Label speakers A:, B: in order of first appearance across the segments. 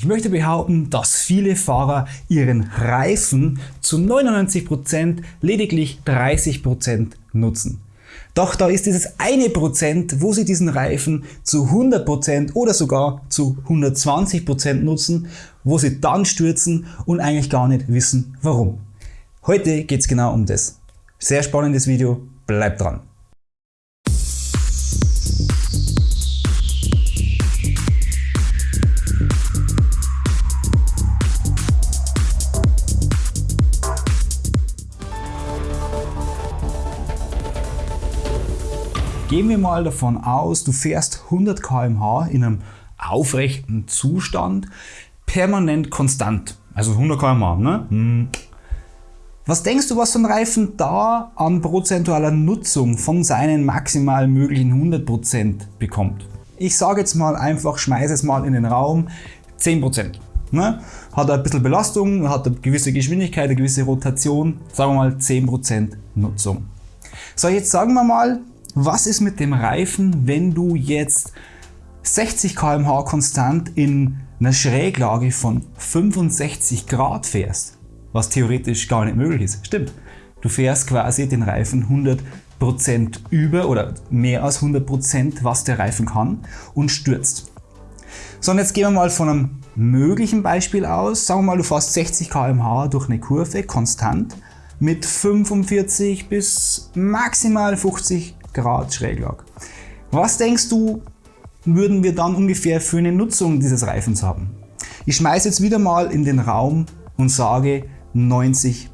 A: Ich möchte behaupten, dass viele Fahrer ihren Reifen zu 99% lediglich 30% nutzen. Doch da ist dieses eine Prozent, wo sie diesen Reifen zu 100% oder sogar zu 120% nutzen, wo sie dann stürzen und eigentlich gar nicht wissen warum. Heute geht es genau um das. Sehr spannendes Video, bleibt dran. Gehen wir mal davon aus, du fährst 100 km/h in einem aufrechten Zustand, permanent konstant. Also 100 km/h. Ne? Hm. Was denkst du, was so ein Reifen da an prozentualer Nutzung von seinen maximal möglichen 100% bekommt? Ich sage jetzt mal einfach, schmeiße es mal in den Raum, 10%. Ne? Hat ein bisschen Belastung, hat eine gewisse Geschwindigkeit, eine gewisse Rotation, sagen wir mal 10% Nutzung. So, jetzt sagen wir mal, was ist mit dem Reifen, wenn du jetzt 60 km/h konstant in einer Schräglage von 65 Grad fährst? Was theoretisch gar nicht möglich ist. Stimmt. Du fährst quasi den Reifen 100% über oder mehr als 100% was der Reifen kann und stürzt. So und jetzt gehen wir mal von einem möglichen Beispiel aus. Sagen wir mal du fährst 60 km/h durch eine Kurve konstant mit 45 bis maximal 50 Grad Schräglage. Was denkst du, würden wir dann ungefähr für eine Nutzung dieses Reifens haben? Ich schmeiße jetzt wieder mal in den Raum und sage 90%.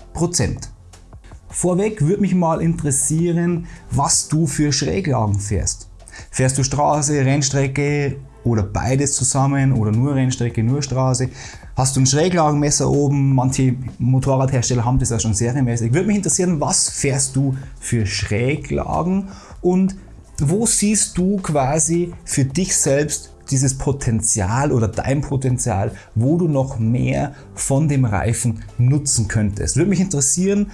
A: Vorweg würde mich mal interessieren, was du für Schräglagen fährst. Fährst du Straße, Rennstrecke oder beides zusammen oder nur Rennstrecke, nur Straße? Hast du ein Schräglagenmesser oben? Manche Motorradhersteller haben das ja schon serienmäßig. Würde mich interessieren, was fährst du für Schräglagen und wo siehst du quasi für dich selbst dieses Potenzial oder dein Potenzial, wo du noch mehr von dem Reifen nutzen könntest. Würde mich interessieren,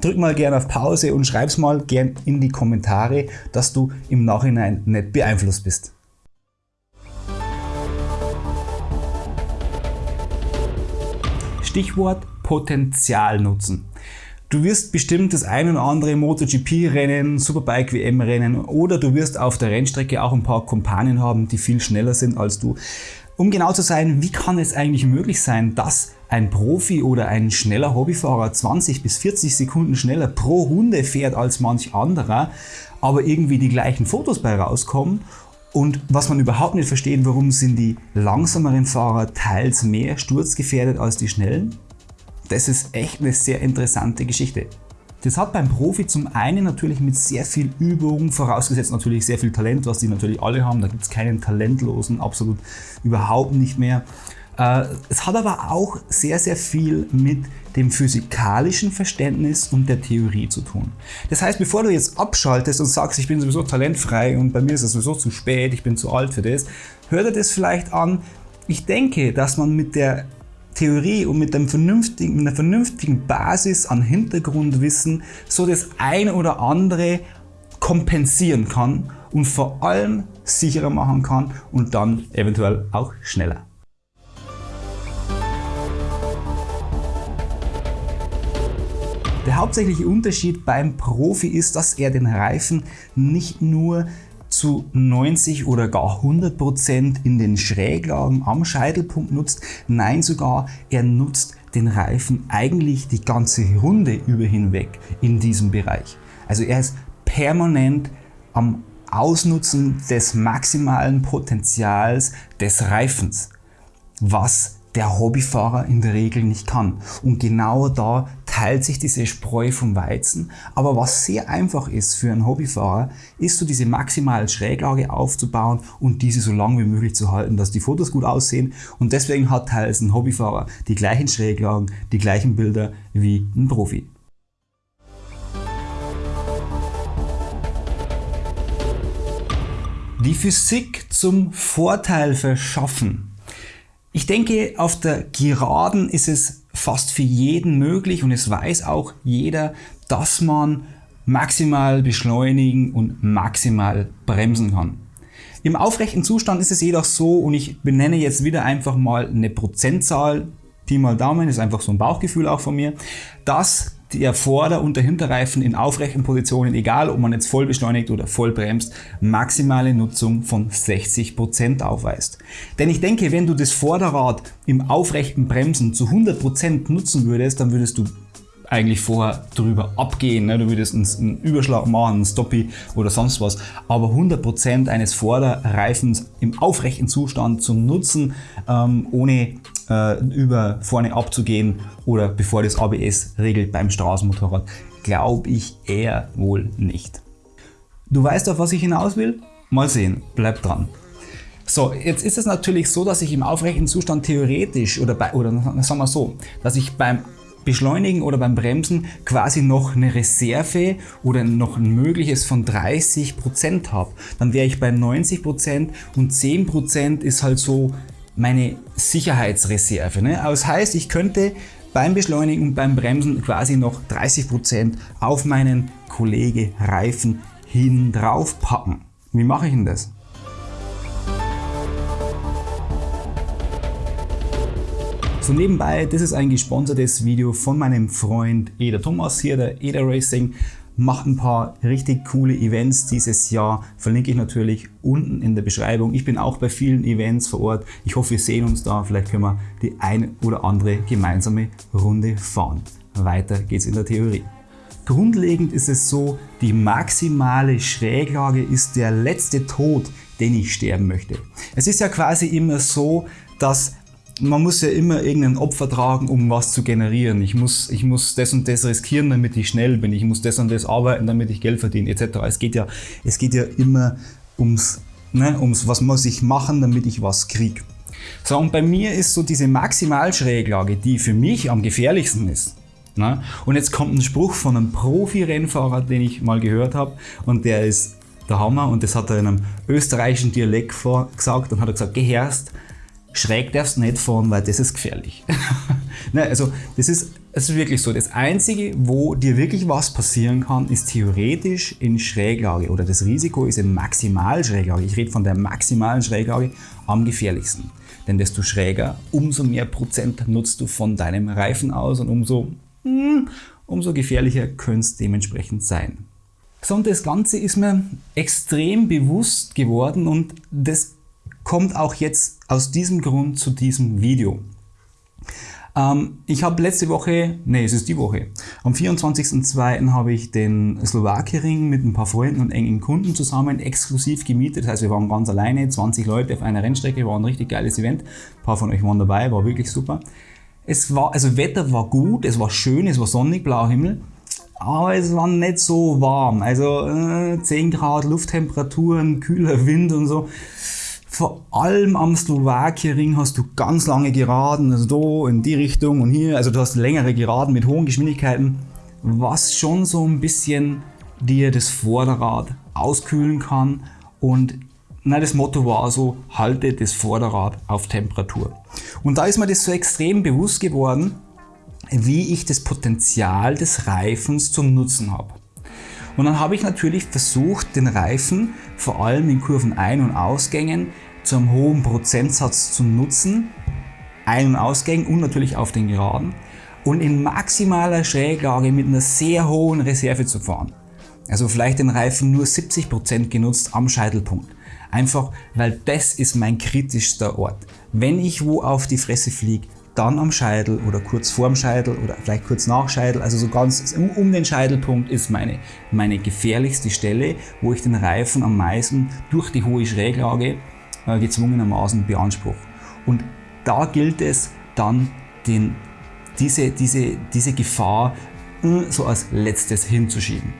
A: drück mal gerne auf Pause und schreib's mal gerne in die Kommentare, dass du im Nachhinein nicht beeinflusst bist. Stichwort Potenzial nutzen. Du wirst bestimmt das ein oder andere MotoGP-Rennen, Superbike-WM-Rennen oder du wirst auf der Rennstrecke auch ein paar Kumpanen haben, die viel schneller sind als du. Um genau zu sein, wie kann es eigentlich möglich sein, dass ein Profi oder ein schneller Hobbyfahrer 20 bis 40 Sekunden schneller pro Runde fährt als manch anderer, aber irgendwie die gleichen Fotos bei rauskommen und was man überhaupt nicht versteht, warum sind die langsameren Fahrer teils mehr sturzgefährdet als die schnellen? Das ist echt eine sehr interessante Geschichte. Das hat beim Profi zum einen natürlich mit sehr viel Übung, vorausgesetzt natürlich sehr viel Talent, was die natürlich alle haben, da gibt es keinen Talentlosen, absolut überhaupt nicht mehr. Äh, es hat aber auch sehr, sehr viel mit dem physikalischen Verständnis und der Theorie zu tun. Das heißt, bevor du jetzt abschaltest und sagst, ich bin sowieso talentfrei und bei mir ist es sowieso zu spät, ich bin zu alt für das, hör dir das vielleicht an. Ich denke, dass man mit der Theorie und mit, einem vernünftigen, mit einer vernünftigen Basis an Hintergrundwissen so das ein oder andere kompensieren kann und vor allem sicherer machen kann und dann eventuell auch schneller. Der hauptsächliche Unterschied beim Profi ist, dass er den Reifen nicht nur zu 90 oder gar 100 Prozent in den Schräglagen am Scheitelpunkt nutzt. Nein, sogar er nutzt den Reifen eigentlich die ganze Runde über hinweg in diesem Bereich. Also er ist permanent am Ausnutzen des maximalen Potenzials des Reifens, was der Hobbyfahrer in der Regel nicht kann. Und genau da teilt sich diese Spreu vom Weizen. Aber was sehr einfach ist für einen Hobbyfahrer, ist so diese maximale Schräglage aufzubauen und diese so lange wie möglich zu halten, dass die Fotos gut aussehen. Und deswegen hat teils ein Hobbyfahrer die gleichen Schräglagen, die gleichen Bilder wie ein Profi. Die Physik zum Vorteil verschaffen. Ich denke, auf der Geraden ist es fast für jeden möglich und es weiß auch jeder, dass man maximal beschleunigen und maximal bremsen kann. Im aufrechten Zustand ist es jedoch so, und ich benenne jetzt wieder einfach mal eine Prozentzahl, Pi mal Daumen, ist einfach so ein Bauchgefühl auch von mir, dass der Vorder- und der Hinterreifen in aufrechten Positionen, egal ob man jetzt voll beschleunigt oder voll bremst, maximale Nutzung von 60% aufweist. Denn ich denke, wenn du das Vorderrad im aufrechten Bremsen zu 100% nutzen würdest, dann würdest du eigentlich vorher drüber abgehen. Ne? Du würdest einen, Überschlag machen, einen Stoppie oder sonst was. Aber 100% eines Vorderreifens im aufrechten Zustand zu nutzen, ähm, ohne über vorne abzugehen oder bevor das ABS regelt beim Straßenmotorrad, glaube ich eher wohl nicht. Du weißt auf was ich hinaus will? Mal sehen, bleib dran. So, jetzt ist es natürlich so, dass ich im aufrechten Zustand theoretisch oder bei, oder sagen wir so, dass ich beim Beschleunigen oder beim Bremsen quasi noch eine Reserve oder noch ein mögliches von 30% habe. Dann wäre ich bei 90% und 10% ist halt so meine Sicherheitsreserve. Ne? Das heißt, ich könnte beim Beschleunigen und beim Bremsen quasi noch 30% auf meinen Kollege Reifen hin drauf packen. Wie mache ich denn das? So nebenbei, das ist ein gesponsertes Video von meinem Freund Eder Thomas hier, der Eder Racing. Macht ein paar richtig coole Events dieses Jahr. Verlinke ich natürlich unten in der Beschreibung. Ich bin auch bei vielen Events vor Ort. Ich hoffe, wir sehen uns da. Vielleicht können wir die eine oder andere gemeinsame Runde fahren. Weiter geht's in der Theorie. Grundlegend ist es so, die maximale Schräglage ist der letzte Tod, den ich sterben möchte. Es ist ja quasi immer so, dass man muss ja immer irgendein Opfer tragen, um was zu generieren. Ich muss, ich muss das und das riskieren, damit ich schnell bin. Ich muss das und das arbeiten, damit ich Geld verdiene, etc. Es geht ja, es geht ja immer ums, ne, ums, was muss ich machen, damit ich was kriege. So, und bei mir ist so diese Maximalschräglage, die für mich am gefährlichsten ist. Ne? Und jetzt kommt ein Spruch von einem Profi-Rennfahrer, den ich mal gehört habe, und der ist der Hammer, und das hat er in einem österreichischen Dialekt gesagt, und hat er gesagt, gehörst, schräg darfst du nicht fahren, weil das ist gefährlich. ne, also das ist, das ist wirklich so. Das Einzige, wo dir wirklich was passieren kann, ist theoretisch in Schräglage oder das Risiko ist in Maximalschräglage. Ich rede von der maximalen Schräglage am gefährlichsten. Denn desto schräger, umso mehr Prozent nutzt du von deinem Reifen aus und umso, hm, umso gefährlicher könnte es dementsprechend sein. So, und das Ganze ist mir extrem bewusst geworden und das kommt auch jetzt aus diesem Grund zu diesem Video. Ähm, ich habe letzte Woche, nee, es ist die Woche, am 24.02. habe ich den Slowakiering mit ein paar Freunden und engen Kunden zusammen exklusiv gemietet. Das heißt, wir waren ganz alleine, 20 Leute auf einer Rennstrecke, war ein richtig geiles Event. Ein paar von euch waren dabei, war wirklich super. Es war, also Wetter war gut, es war schön, es war sonnig, blauer Himmel. Aber es war nicht so warm. Also äh, 10 Grad Lufttemperaturen, kühler Wind und so. Vor allem am Slowakiering hast du ganz lange Geraden, also da in die Richtung und hier, also du hast längere Geraden mit hohen Geschwindigkeiten, was schon so ein bisschen dir das Vorderrad auskühlen kann und na, das Motto war so, halte das Vorderrad auf Temperatur. Und da ist mir das so extrem bewusst geworden, wie ich das Potenzial des Reifens zum Nutzen habe. Und dann habe ich natürlich versucht, den Reifen vor allem in Kurven Ein- und Ausgängen zu einem hohen Prozentsatz zu nutzen, Ein- und Ausgängen und natürlich auf den Geraden und in maximaler Schräglage mit einer sehr hohen Reserve zu fahren. Also vielleicht den Reifen nur 70% genutzt am Scheitelpunkt. Einfach, weil das ist mein kritischster Ort. Wenn ich wo auf die Fresse fliege, dann am Scheitel oder kurz vorm Scheitel oder vielleicht kurz nach Scheitel, also so ganz um, um, den Scheitelpunkt ist meine, meine gefährlichste Stelle, wo ich den Reifen am meisten durch die hohe Schräglage gezwungenermaßen beanspruche. Und da gilt es dann den, diese, diese, diese Gefahr äh, so als letztes hinzuschieben.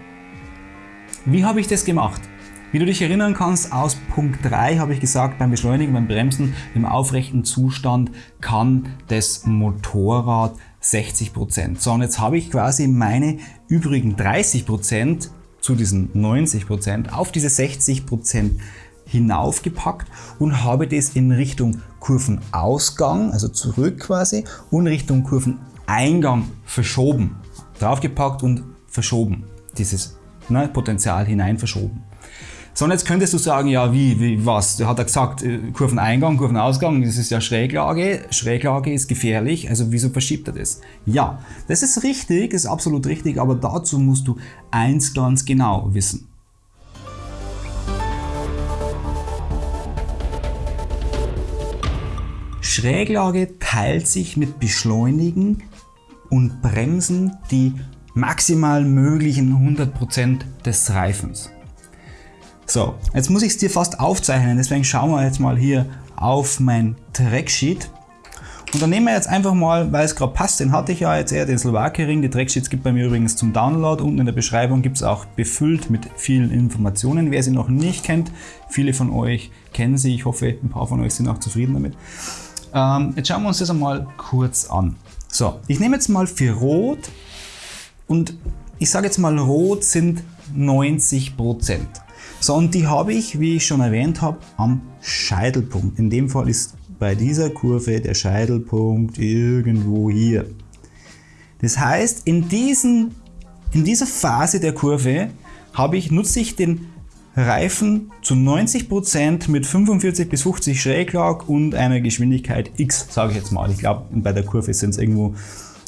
A: Wie habe ich das gemacht? Wie du dich erinnern kannst, aus Punkt 3 habe ich gesagt, beim Beschleunigen, beim Bremsen im aufrechten Zustand kann das Motorrad 60%. So, und jetzt habe ich quasi meine übrigen 30% zu diesen 90% auf diese 60% hinaufgepackt und habe das in Richtung Kurvenausgang, also zurück quasi, und Richtung Kurveneingang verschoben. Draufgepackt und verschoben. Dieses ne, Potenzial hinein verschoben. So, und jetzt könntest du sagen, ja, wie, wie, was? Hat er gesagt, äh, Kurveneingang, Kurvenausgang, das ist ja Schräglage. Schräglage ist gefährlich, also wieso verschiebt er das? Ja, das ist richtig, ist absolut richtig, aber dazu musst du eins ganz genau wissen. Schräglage teilt sich mit Beschleunigen und Bremsen die maximal möglichen 100% des Reifens. So, jetzt muss ich es dir fast aufzeichnen, deswegen schauen wir jetzt mal hier auf mein Tracksheet. Und dann nehmen wir jetzt einfach mal, weil es gerade passt, den hatte ich ja jetzt eher, den Slowakering. Die Tracksheets gibt bei mir übrigens zum Download. Unten in der Beschreibung gibt es auch befüllt mit vielen Informationen. Wer sie noch nicht kennt, viele von euch kennen sie. Ich hoffe, ein paar von euch sind auch zufrieden damit. Ähm, jetzt schauen wir uns das einmal kurz an. So, ich nehme jetzt mal für Rot und ich sage jetzt mal, Rot sind 90% So, und die habe ich, wie ich schon erwähnt habe, am Scheitelpunkt. In dem Fall ist bei dieser Kurve der Scheitelpunkt irgendwo hier. Das heißt, in, diesen, in dieser Phase der Kurve habe ich, nutze ich den Reifen zu 90% mit 45 bis 50 Schräglag und einer Geschwindigkeit x, sage ich jetzt mal. Ich glaube, bei der Kurve sind es irgendwo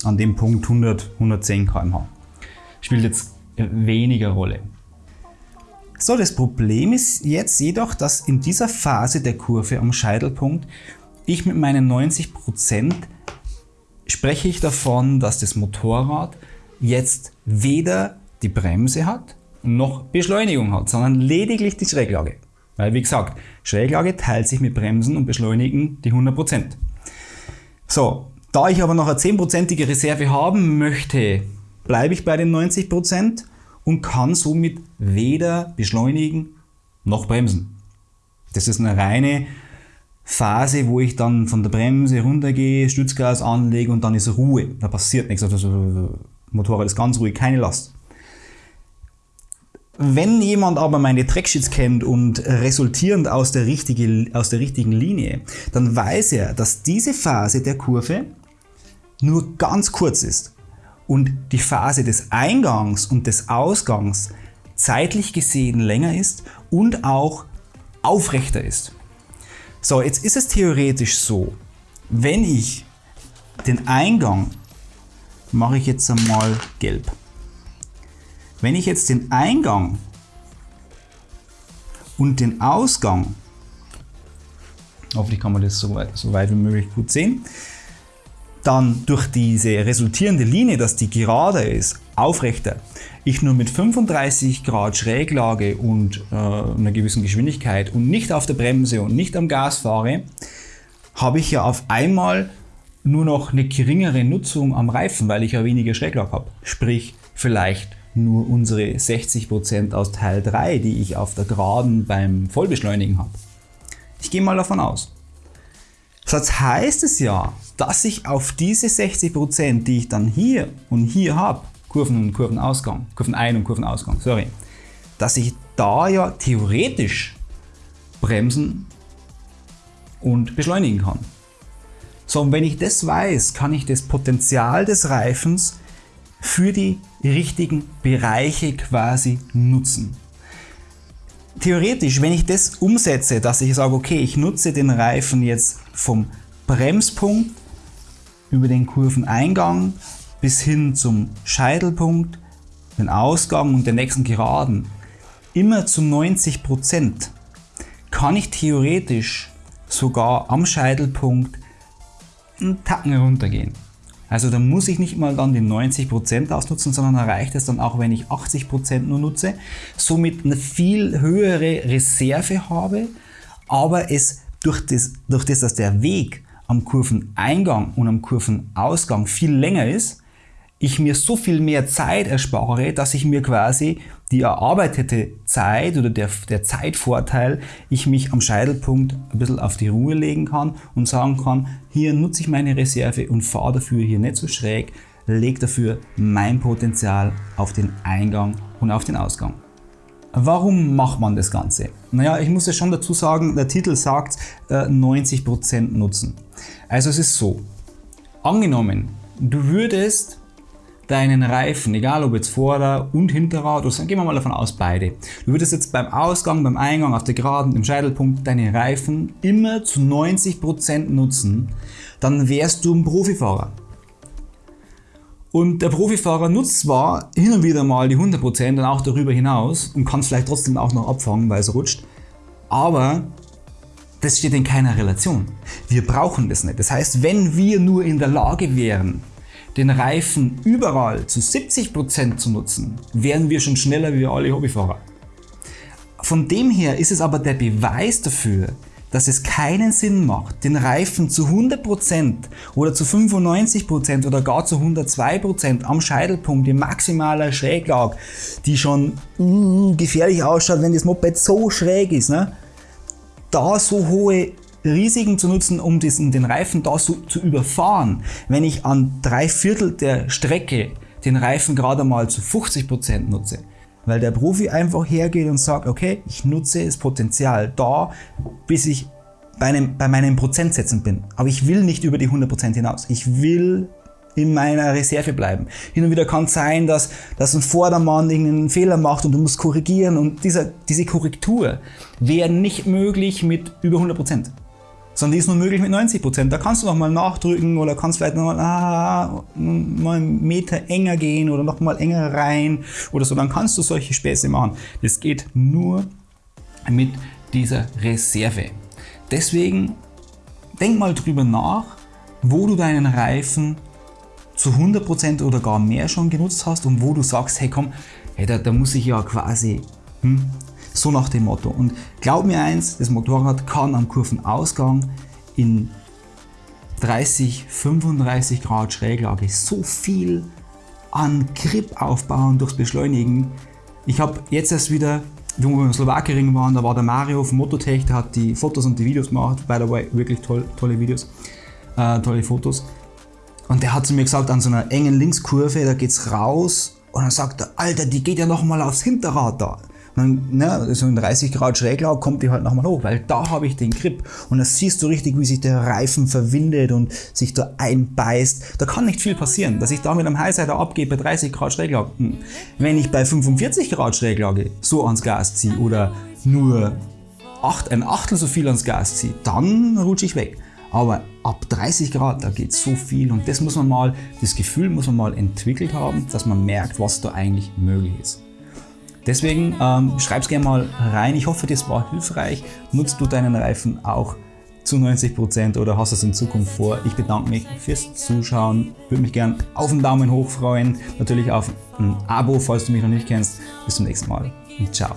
A: an dem Punkt 100, 110 km/h. Spielt jetzt weniger Rolle. So, das Problem ist jetzt jedoch, dass in dieser Phase der Kurve am Scheitelpunkt ich mit meinen 90% spreche ich davon, dass das Motorrad jetzt weder die Bremse hat, noch Beschleunigung hat, sondern lediglich die Schräglage. Weil wie gesagt, Schräglage teilt sich mit Bremsen und Beschleunigen die 100%. So, da ich aber noch eine 10%ige Reserve haben möchte, bleibe ich bei den 90% und kann somit weder beschleunigen noch bremsen. Das ist eine reine Phase, wo ich dann von der Bremse runtergehe, Stützgas anlege und dann ist Ruhe. Da passiert nichts. Also Motorrad ist ganz ruhig, keine Last. Wenn jemand aber meine Tracksheets kennt und resultierend aus der, richtige, aus der richtigen Linie, dann weiß er, dass diese Phase der Kurve nur ganz kurz ist und die Phase des Eingangs und des Ausgangs zeitlich gesehen länger ist und auch aufrechter ist. So, jetzt ist es theoretisch so, wenn ich den Eingang mache ich jetzt einmal gelb. Wenn ich jetzt den Eingang und den Ausgang, hoffentlich kann man das so weit, so weit wie möglich gut sehen, dann durch diese resultierende Linie, dass die gerade ist, aufrechter, ich nur mit 35 Grad Schräglage und äh, einer gewissen Geschwindigkeit und nicht auf der Bremse und nicht am Gas fahre, habe ich ja auf einmal nur noch eine geringere Nutzung am Reifen, weil ich ja weniger Schräglage habe. Sprich, vielleicht nur unsere 60% aus Teil 3, die ich auf der Geraden beim Vollbeschleunigen habe. Ich gehe mal davon aus. Das heißt es ja, dass ich auf diese 60%, die ich dann hier und hier habe, Kurven und Kurvenausgang, Kurvenein- und Kurvenausgang, sorry, dass ich da ja theoretisch bremsen und beschleunigen kann. So, und wenn ich das weiß, kann ich das Potenzial des Reifens für die richtigen Bereiche quasi nutzen. Theoretisch, wenn ich das umsetze, dass ich sage, okay, ich nutze den Reifen jetzt vom Bremspunkt über den Kurveneingang bis hin zum Scheitelpunkt, den Ausgang und den nächsten Geraden, immer zu 90%, Prozent, kann ich theoretisch sogar am Scheitelpunkt einen Tacken runtergehen. Also da muss ich nicht mal dann die 90% ausnutzen, sondern erreicht es dann auch, wenn ich 80% nur nutze, somit eine viel höhere Reserve habe, aber es durch das, durch das, dass der Weg am Kurveneingang und am Kurvenausgang viel länger ist, ich mir so viel mehr Zeit erspare, dass ich mir quasi die erarbeitete Zeit oder der, der Zeitvorteil, ich mich am Scheitelpunkt ein bisschen auf die Ruhe legen kann und sagen kann, hier nutze ich meine Reserve und fahre dafür hier nicht so schräg, lege dafür mein Potenzial auf den Eingang und auf den Ausgang. Warum macht man das Ganze? Naja, ich muss ja schon dazu sagen, der Titel sagt äh, 90% Nutzen. Also es ist so, angenommen, du würdest deinen Reifen, egal ob jetzt Vorder- und Hinterrad, oder gehen wir mal davon aus, beide. Du würdest jetzt beim Ausgang, beim Eingang, auf der Geraden, im Scheitelpunkt deine Reifen immer zu 90% nutzen, dann wärst du ein Profifahrer. Und der Profifahrer nutzt zwar hin und wieder mal die 100% und auch darüber hinaus und kann es vielleicht trotzdem auch noch abfangen, weil es rutscht, aber das steht in keiner Relation. Wir brauchen das nicht. Das heißt, wenn wir nur in der Lage wären, den Reifen überall zu 70% zu nutzen, wären wir schon schneller wie alle Hobbyfahrer. Von dem her ist es aber der Beweis dafür, dass es keinen Sinn macht, den Reifen zu 100% oder zu 95% oder gar zu 102% am Scheitelpunkt in maximaler Schräglage, die schon mm, gefährlich ausschaut, wenn das Moped so schräg ist, ne? da so hohe Risiken zu nutzen, um diesen, den Reifen da so zu überfahren, wenn ich an drei Viertel der Strecke den Reifen gerade mal zu 50% nutze. Weil der Profi einfach hergeht und sagt, okay, ich nutze das Potenzial da, bis ich bei, einem, bei meinen Prozentsätzen bin. Aber ich will nicht über die 100% hinaus. Ich will in meiner Reserve bleiben. Hin und wieder kann es sein, dass, dass ein Vordermann irgendeinen Fehler macht und du musst korrigieren und dieser, diese Korrektur wäre nicht möglich mit über 100% sondern die ist nur möglich mit 90 Prozent. Da kannst du noch mal nachdrücken oder kannst vielleicht noch mal, ah, mal einen Meter enger gehen oder noch mal enger rein oder so. Dann kannst du solche Späße machen. Das geht nur mit dieser Reserve. Deswegen denk mal drüber nach, wo du deinen Reifen zu 100% oder gar mehr schon genutzt hast und wo du sagst, hey komm, hey, da, da muss ich ja quasi hm, so nach dem Motto. Und glaub mir eins, das Motorrad kann am Kurvenausgang in 30, 35 Grad Schräglage so viel an Grip aufbauen durchs Beschleunigen. Ich habe jetzt erst wieder, wo wir im Slowakering waren, da war der Mario vom Mototech, der hat die Fotos und die Videos gemacht. By the way, wirklich toll, tolle Videos, äh, tolle Fotos. Und der hat zu mir gesagt, an so einer engen Linkskurve, da geht's raus und dann sagt er, Alter, die geht ja nochmal aufs Hinterrad da dann, ne, so in 30 Grad Schräglage kommt die halt nochmal hoch, weil da habe ich den Grip und da siehst du richtig, wie sich der Reifen verwindet und sich da einbeißt. Da kann nicht viel passieren, dass ich da mit einem Highsider abgebe bei 30 Grad Schräglage. Hm. Wenn ich bei 45 Grad Schräglage so ans Gas ziehe oder nur 8, ein Achtel so viel ans Gas ziehe, dann rutsche ich weg. Aber ab 30 Grad, da geht so viel und das muss man mal, das Gefühl muss man mal entwickelt haben, dass man merkt, was da eigentlich möglich ist. Deswegen ähm, es gerne mal rein. Ich hoffe, das war hilfreich. Nutzt du deinen Reifen auch zu 90% oder hast es in Zukunft vor? Ich bedanke mich fürs Zuschauen. Würde mich gerne auf einen Daumen hoch freuen. Natürlich auf ein Abo, falls du mich noch nicht kennst. Bis zum nächsten Mal und ciao.